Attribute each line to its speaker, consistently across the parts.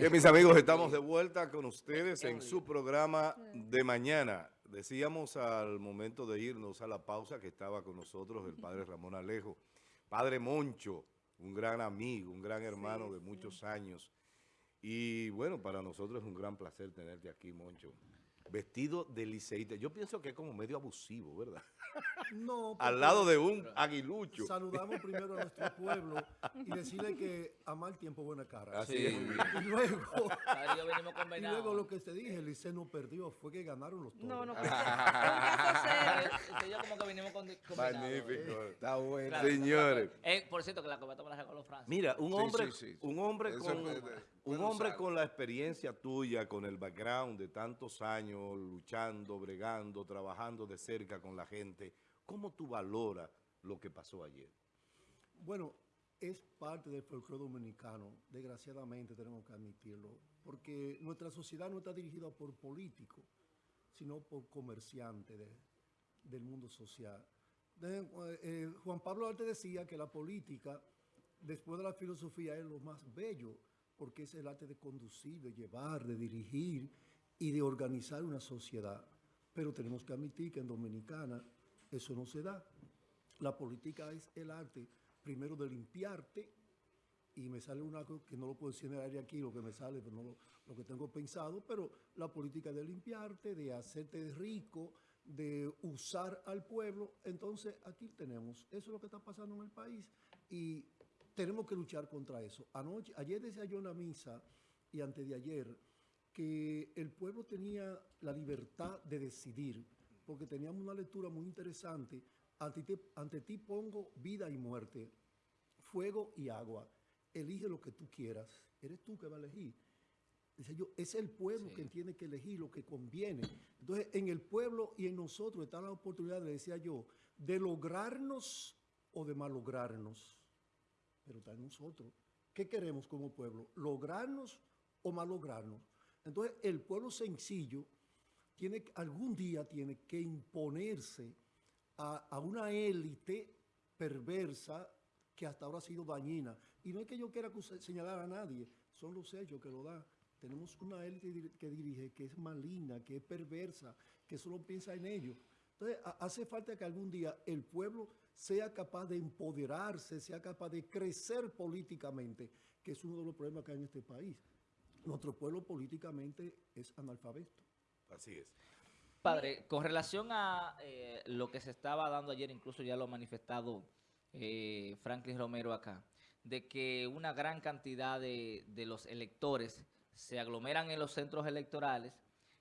Speaker 1: Bien, mis amigos, estamos de vuelta con ustedes en su programa de mañana. Decíamos al momento de irnos a la pausa que estaba con nosotros el padre Ramón Alejo, padre Moncho, un gran amigo, un gran hermano de muchos años. Y bueno, para nosotros es un gran placer tenerte aquí, Moncho vestido de liceísta. Yo pienso que es como medio abusivo, ¿verdad? No. Al lado de un aguilucho.
Speaker 2: Saludamos primero a nuestro pueblo y decirle que a mal tiempo buena cara. Así es. Y luego, y luego lo que te dije, el liceo no perdió, fue que ganaron los toros. No, no.
Speaker 1: yo como que vinimos con, Magnífico. Está bueno. Señores.
Speaker 3: Eh, por cierto, que la cometa me la regaló Francia.
Speaker 1: Mira, un hombre, un hombre con... Un hombre con la experiencia tuya, con el background de tantos años, luchando, bregando, trabajando de cerca con la gente, ¿cómo tú valoras lo que pasó ayer?
Speaker 2: Bueno, es parte del folclore dominicano, desgraciadamente tenemos que admitirlo, porque nuestra sociedad no está dirigida por políticos, sino por comerciantes del mundo social. Eh, Juan Pablo antes decía que la política, después de la filosofía, es lo más bello, porque es el arte de conducir, de llevar, de dirigir y de organizar una sociedad. Pero tenemos que admitir que en Dominicana eso no se da. La política es el arte, primero de limpiarte, y me sale una cosa que no lo puedo decir en el aire aquí, lo que me sale, pero no lo, que tengo pensado, pero la política de limpiarte, de hacerte rico, de usar al pueblo, entonces aquí tenemos, eso es lo que está pasando en el país, y tenemos que luchar contra eso. Anoche, ayer decía yo en la misa y antes de ayer que el pueblo tenía la libertad de decidir, porque teníamos una lectura muy interesante. Ante ti, ante ti pongo vida y muerte, fuego y agua. Elige lo que tú quieras. Eres tú que va a elegir. Dice yo, es el pueblo que tiene que elegir lo que conviene. Entonces, en el pueblo y en nosotros está la oportunidad, le decía yo, de lograrnos o de malograrnos pero está en nosotros. ¿Qué queremos como pueblo? ¿Lograrnos o malograrnos? Entonces, el pueblo sencillo tiene, algún día tiene que imponerse a, una élite perversa que hasta ahora ha sido dañina. Y no es que yo quiera señalar a nadie, son los hechos que lo dan. Tenemos una élite que dirige, que es maligna, que es perversa, que solo piensa en ello. Entonces, hace falta que algún día el pueblo sea capaz de empoderarse, sea capaz de crecer políticamente, que es uno de los problemas que hay en este país. Nuestro pueblo políticamente es analfabeto.
Speaker 1: Así es.
Speaker 3: Padre, con relación a eh, lo que se estaba dando ayer, incluso ya lo ha manifestado eh, Franklin Romero acá, de que una gran cantidad de, de los electores se aglomeran en los centros electorales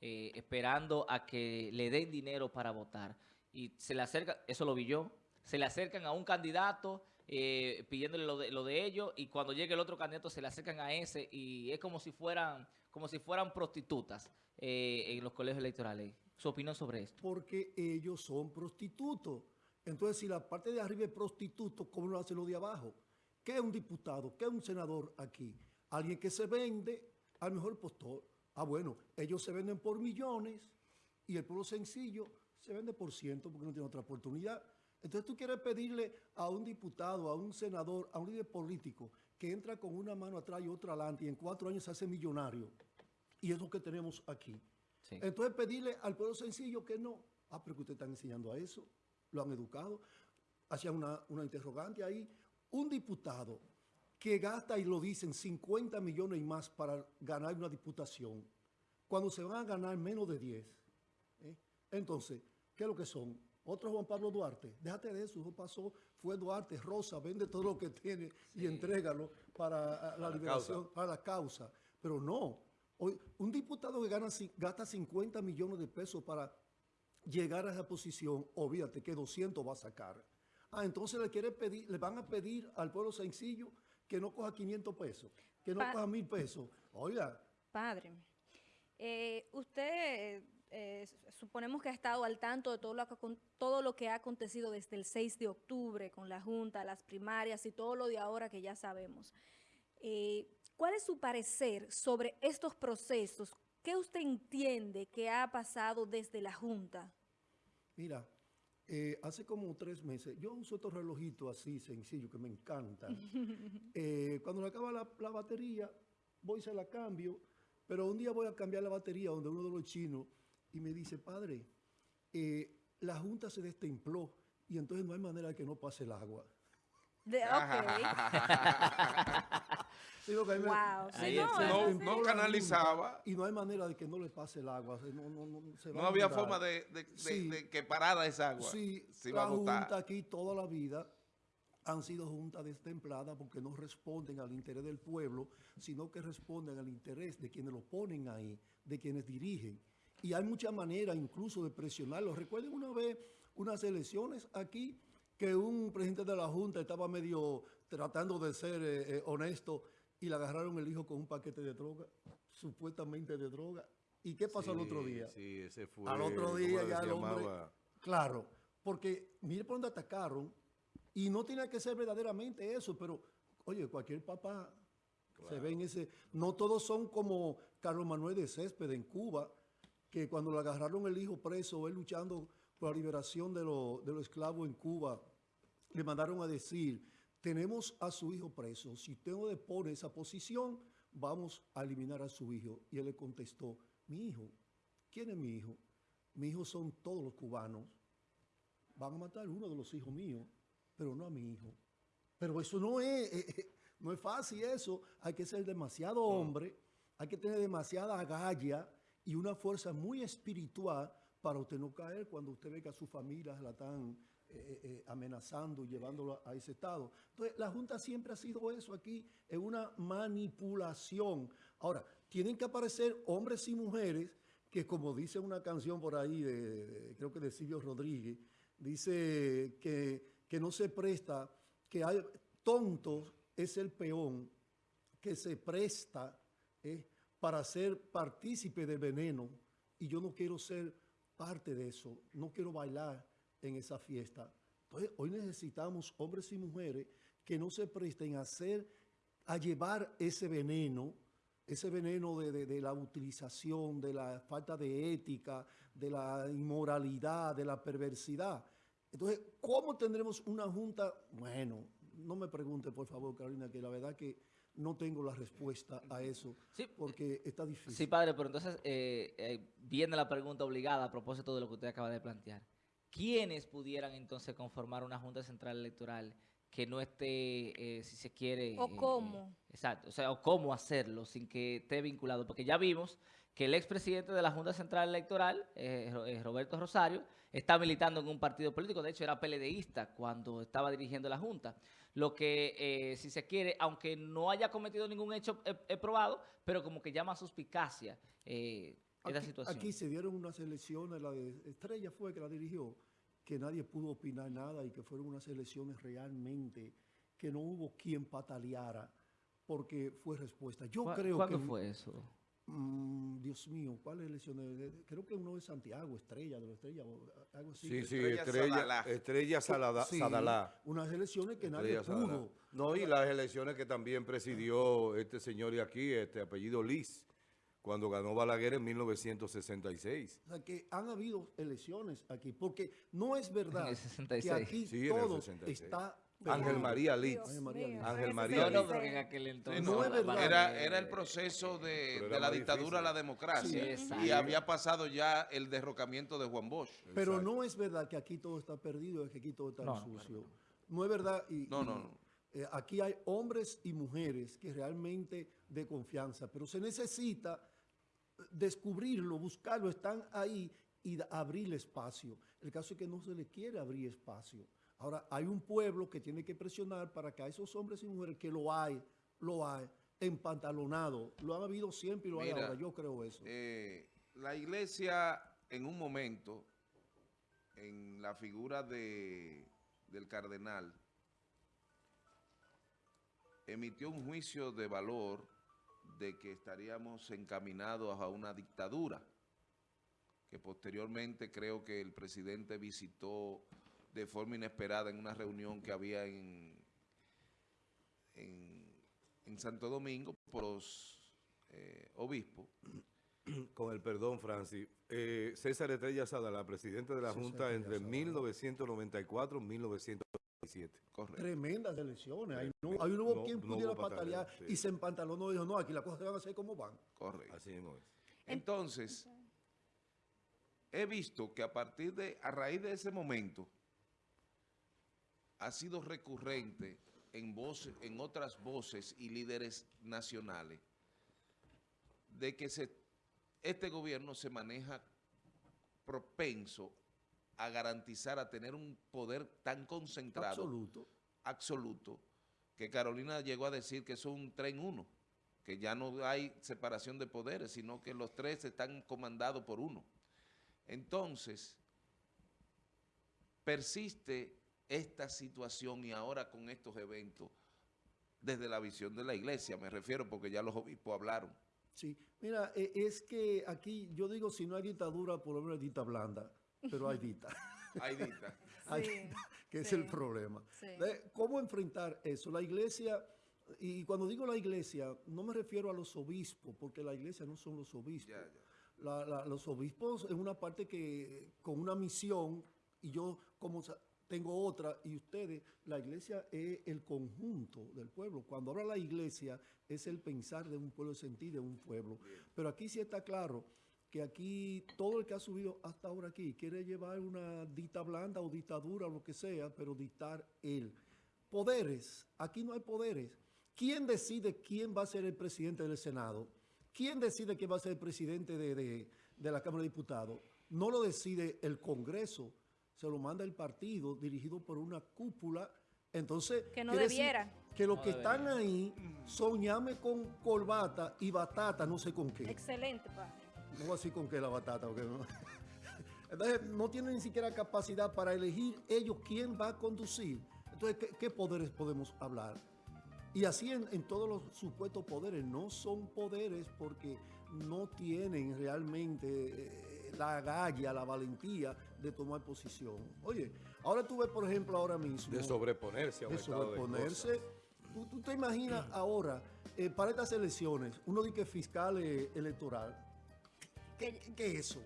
Speaker 3: eh, esperando a que le den dinero para votar. Y se le acerca, eso lo vi yo, se le acercan a un candidato eh, pidiéndole lo de, lo de ellos y cuando llegue el otro candidato se le acercan a ese y es como si fueran, como si fueran prostitutas eh, en los colegios electorales. ¿Su opinión sobre esto?
Speaker 2: Porque ellos son prostitutos. Entonces, si la parte de arriba es prostituto, ¿cómo lo hace lo de abajo? ¿Qué es un diputado? ¿Qué es un senador aquí? Alguien que se vende al mejor postor. Ah, bueno, ellos se venden por millones y el pueblo sencillo se vende por ciento porque no tiene otra oportunidad. Entonces tú quieres pedirle a un diputado, a un senador, a un líder político que entra con una mano atrás y otra adelante y en cuatro años se hace millonario. Y es lo que tenemos aquí. Entonces pedirle al pueblo sencillo que no. Ah, pero que ustedes están enseñando a eso. Lo han educado. Hacían una, una interrogante ahí. Un diputado que gasta, y lo dicen, 50 millones y más para ganar una diputación, cuando se van a ganar menos de 10. ¿eh? Entonces, ¿qué es lo que son? Otro Juan Pablo Duarte. Déjate de eso, eso pasó, fue Duarte, Rosa, vende todo lo que tiene y entrégalo para la liberación, para la causa. Pero no, hoy, un diputado que gana, gasta 50 millones de pesos para llegar a esa posición, olvídate que 200 va a sacar. Ah, entonces le, quiere pedir, le van a pedir al pueblo sencillo que no coja 500 pesos, que no coja mil pesos. Oiga.
Speaker 4: Padre, eh, usted eh, suponemos que ha estado al tanto de todo lo, que, todo lo que ha acontecido desde el 6 de octubre con la Junta, las primarias y todo lo de ahora que ya sabemos. Eh, ¿Cuál es su parecer sobre estos procesos? ¿Qué usted entiende que ha pasado desde la Junta?
Speaker 2: Mira, eh, hace como tres meses, yo uso estos relojitos así, sencillos, que me encantan. Eh, cuando le acaba la, batería, voy y se la cambio, pero un día voy a cambiar la batería donde uno de los chinos y me dice, padre, eh, la junta se destempló y entonces no hay manera de que no pase el agua.
Speaker 4: De, ok.
Speaker 2: Digo que
Speaker 4: Wow. Sí, no,
Speaker 5: canalizaba.
Speaker 2: Y no hay manera de que no le pase el agua. No, no, no, se va
Speaker 5: No
Speaker 2: a
Speaker 5: había forma de, de- de-
Speaker 2: Sí.
Speaker 5: de que parara esa agua.
Speaker 2: Sí,
Speaker 5: Se
Speaker 2: la
Speaker 5: a
Speaker 2: junta aquí toda la vida han sido juntas destempladas porque no responden al interés del pueblo, sino que responden al interés de quienes lo ponen ahí, de quienes dirigen. Y hay muchas maneras incluso de presionarlos. Recuerden una vez unas elecciones aquí que un presidente de la Junta estaba medio tratando de ser eh, eh, honesto y le agarraron el hijo con un paquete de droga, supuestamente de droga. ¿Y qué pasó al otro
Speaker 1: Sí,
Speaker 2: día?
Speaker 1: Sí, ese fue.
Speaker 2: Al otro
Speaker 1: ¿cómo
Speaker 2: día ya el hombre-
Speaker 1: llamaba?
Speaker 2: Claro, porque mire por dónde atacaron y no tiene que ser verdaderamente eso, pero oye, cualquier papá se ve en ese... No todos son como Carlos Manuel de Césped en Cuba, que cuando le agarraron el hijo preso, él luchando por la liberación de, los- de los esclavos en Cuba, le mandaron a decir, tenemos a su hijo preso, si usted no depone esa posición, vamos a eliminar a su hijo. Y él le contestó, mi hijo, ¿quién es mi hijo? Mi hijo son todos los cubanos. Van a matar uno de los hijos míos, pero no a mi hijo. Pero eso no es, eh, eh, no es fácil eso. Hay que ser demasiado hombre, hay que tener demasiada agalla y una fuerza muy espiritual para usted no caer cuando usted ve que a su familia la están eh, eh, eh, amenazando y llevándolo a ese estado. Entonces, la Junta siempre ha sido eso aquí, es una manipulación. Ahora, tienen que aparecer hombres y mujeres que, como dice una canción por ahí, de, de- creo que de Silvio Rodríguez, dice que, que no se presta, que hay tontos es el peón que se presta eh, para ser partícipe del veneno y yo no quiero ser parte de eso, no quiero bailar en esa fiesta. Entonces, hoy necesitamos hombres y mujeres que no se presten a hacer, a llevar ese veneno, ese veneno de, de- de la utilización, de la falta de ética, de la inmoralidad, de la perversidad. Entonces, ¿cómo tendremos una junta? Bueno, no me pregunte, por favor, Carolina, que la verdad que no tengo la respuesta a eso,
Speaker 3: Sí,
Speaker 2: porque está difícil.
Speaker 3: Sí, padre, pero entonces eh, eh, viene la pregunta obligada a propósito de lo que usted acaba de plantear. ¿Quiénes pudieran entonces conformar una Junta Central Electoral que no esté, eh, si se quiere...
Speaker 4: ¿O
Speaker 3: eh,
Speaker 4: cómo?
Speaker 3: exacto, o sea, o cómo hacerlo sin que esté vinculado. Porque ya vimos que el expresidente de la Junta Central Electoral, eh, eh, Roberto Rosario, está militando en un partido político. De hecho, era PLDista cuando estaba dirigiendo la Junta. Lo que, eh, si se quiere, aunque no haya cometido ningún hecho probado, pero como que llama suspicacia eh,
Speaker 2: Aquí,
Speaker 3: situación.
Speaker 2: aquí se dieron unas elecciones, la de Estrella fue que la dirigió, que nadie pudo opinar nada y que fueron unas elecciones realmente que no hubo quien pataleara porque fue respuesta. Yo
Speaker 3: ¿Cuá-
Speaker 2: creo
Speaker 3: ¿Cuándo
Speaker 2: que...
Speaker 3: fue eso?
Speaker 2: Mm, Dios mío, ¿cuáles elecciones? De- Creo que uno de Santiago, Estrella, de la Estrella, o algo así.
Speaker 1: Sí, sí,
Speaker 5: Estrella
Speaker 1: Estrella,
Speaker 5: Sadalá.
Speaker 1: Estrella Salada-
Speaker 2: Sí,
Speaker 1: Sadalá.
Speaker 2: Unas elecciones que nadie
Speaker 1: Sadalá.
Speaker 2: pudo.
Speaker 1: No, y las elecciones que también presidió este señor de aquí, este apellido Liz, cuando ganó Balaguer en 1966.
Speaker 2: O sea, que han habido elecciones aquí, porque no es verdad
Speaker 3: el
Speaker 2: que
Speaker 3: 66.
Speaker 2: aquí
Speaker 1: Sí, en el
Speaker 2: todo
Speaker 1: 66.
Speaker 2: está...
Speaker 1: Ángel. María Litz.
Speaker 4: Dios
Speaker 2: Ángel María Litz.
Speaker 1: Ángel María
Speaker 3: No, porque en aquel
Speaker 5: Sí,
Speaker 3: entonces...
Speaker 2: no es.
Speaker 5: Era, era el proceso de, la dictadura a la democracia.
Speaker 3: Sí, exacto.
Speaker 5: y había pasado ya el derrocamiento de Juan Bosch.
Speaker 2: Pero
Speaker 1: Exacto.
Speaker 2: no es verdad que aquí todo está perdido, que aquí todo está
Speaker 3: No,
Speaker 2: sucio. No es verdad. Y,
Speaker 5: No, no, no.
Speaker 2: eh, aquí hay hombres y mujeres que realmente de confianza, pero se necesita descubrirlo, buscarlo, están ahí y abrirle espacio. El caso es que no se le quiere abrir espacio. Ahora, hay un pueblo que tiene que presionar para que a esos hombres y mujeres que lo hay, lo hay, empantalonado. Lo han habido siempre y lo hay ahora. Yo creo eso.
Speaker 5: Eh, la iglesia en un momento, en la figura de, del cardenal, emitió un juicio de valor de que estaríamos encaminados a una dictadura, que posteriormente creo que el presidente visitó de forma inesperada en una reunión que había en, en, en Santo Domingo por los eh, obispos.
Speaker 1: Con el perdón, Francis. Eh, César Estrella Sadalá, presidente de la
Speaker 2: César
Speaker 1: Junta entre
Speaker 2: Sadalá.
Speaker 1: 1994 y 1996.
Speaker 5: Correcto.
Speaker 2: tremendas elecciones. Ahí no,
Speaker 1: No,
Speaker 2: ahí no hubo
Speaker 1: no-
Speaker 2: quien
Speaker 1: no
Speaker 2: pudiera
Speaker 1: hubo
Speaker 2: patalear
Speaker 1: patalear, sí.
Speaker 2: y se empantalonó y dijo, no, aquí las cosas se van a hacer como van.
Speaker 5: Correcto.
Speaker 1: Así mismo es.
Speaker 5: Entonces, he visto que a partir de, a raíz de ese momento, ha sido recurrente en voces, en otras voces y líderes nacionales, de que se, este gobierno se maneja propenso a garantizar, a tener un poder tan concentrado
Speaker 2: Absoluto.
Speaker 5: absoluto que Carolina llegó a decir que es un tren uno, que ya no hay separación de poderes, sino que los tres están comandados por uno. Entonces, persiste esta situación y ahora con estos eventos, desde la visión de la iglesia, me refiero porque ya los obispos hablaron.
Speaker 2: Sí, mira, eh, es que aquí yo digo, si no hay dictadura, por lo menos hay dita blanda, pero hay dita,
Speaker 5: Ahí dita.
Speaker 2: Hay
Speaker 4: Sí,
Speaker 2: dita, que es
Speaker 4: sí.
Speaker 2: el problema.
Speaker 4: Sí.
Speaker 2: ¿Cómo enfrentar eso? La iglesia, y cuando digo la iglesia, no me refiero a los obispos, porque la iglesia no son los obispos.
Speaker 5: Ya, ya.
Speaker 2: La- la- los obispos es una parte que con una misión y yo como tengo otra y ustedes, la iglesia es el conjunto del pueblo. Cuando habla la iglesia es el pensar de un pueblo, el sentir de un pueblo. Pero aquí sí está claro que aquí todo el que ha subido hasta ahora aquí quiere llevar una dita blanda o dictadura o lo que sea, pero dictar él. Poderes, aquí no hay poderes. ¿Quién decide quién va a ser el presidente del Senado? ¿Quién decide quién va a ser el presidente de, de- de la Cámara de Diputados? No lo decide el Congreso, se lo manda el partido dirigido por una cúpula. Entonces,
Speaker 4: Que no debiera.
Speaker 2: que los
Speaker 3: No
Speaker 2: que
Speaker 3: debería.
Speaker 2: están ahí son llame con corbata y batata, no sé con qué.
Speaker 4: Excelente, padre.
Speaker 2: No voy a decir con qué la batata. porque no. Entonces, no tienen ni siquiera capacidad para elegir ellos quién va a conducir. Entonces, ¿qué, qué poderes podemos hablar? Y así en, en todos los supuestos poderes. No son poderes porque no tienen realmente eh, la agallas, la valentía de tomar posición. Oye, ahora tú ves, por ejemplo, ahora mismo
Speaker 1: De sobreponerse a un
Speaker 2: de sobreponerse.
Speaker 1: cosas.
Speaker 2: ¿Tú, tú te imaginas ahora, eh, para estas elecciones, uno dice que fiscal eh, electoral? ¿Qué, qué- qué es eso?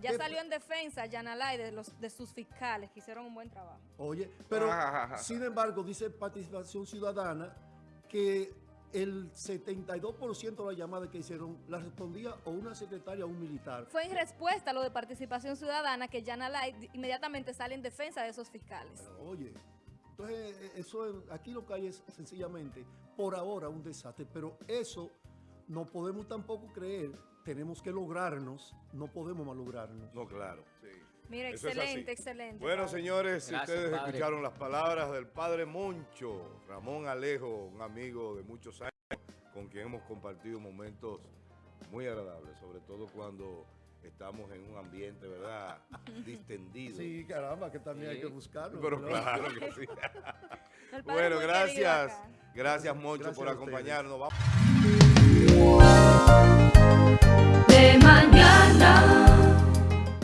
Speaker 4: Ya
Speaker 2: ¿Qué-
Speaker 4: salió en defensa Yanalay de, los, de sus fiscales, que hicieron un buen trabajo.
Speaker 2: Oye, pero
Speaker 5: Ajá.
Speaker 2: sin embargo, dice Participación Ciudadana que el 72% de las llamadas que hicieron la respondía o una secretaria o un militar.
Speaker 4: Fue en respuesta a lo de participación ciudadana que Yanalay di- inmediatamente sale en defensa de esos fiscales.
Speaker 2: Oye, entonces eh, eso es- aquí lo que hay es sencillamente por ahora un desastre, pero eso no podemos tampoco creer, tenemos que lograrnos, no podemos malograrnos.
Speaker 1: No, claro.
Speaker 5: Sí.
Speaker 4: Mira,
Speaker 1: Eso
Speaker 4: excelente, excelente.
Speaker 1: Bueno,
Speaker 4: padre.
Speaker 1: señores, si
Speaker 3: Gracias,
Speaker 1: ustedes
Speaker 3: padre.
Speaker 1: escucharon las palabras del padre Moncho, Ramón Alejo, un amigo de muchos años, con quien hemos compartido momentos muy agradables, sobre todo cuando estamos en un ambiente, ¿verdad?, distendido.
Speaker 2: Sí, caramba, que también hay que buscarlo.
Speaker 1: Pero
Speaker 2: ¿verdad?
Speaker 1: claro que sí. Bueno, gracias. Gracias, Moncho,
Speaker 2: Gracias
Speaker 1: por acompañarnos. Vamos. stars.